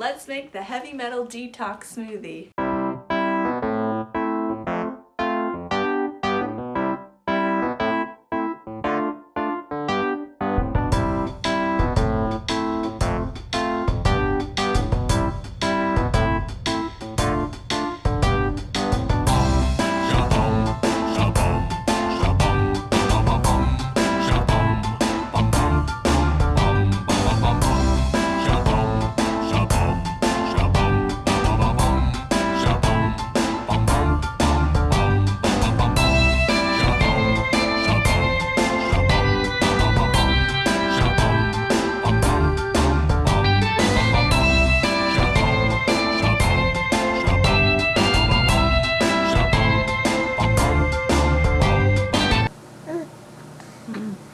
Let's make the heavy metal detox smoothie. Mm-hmm.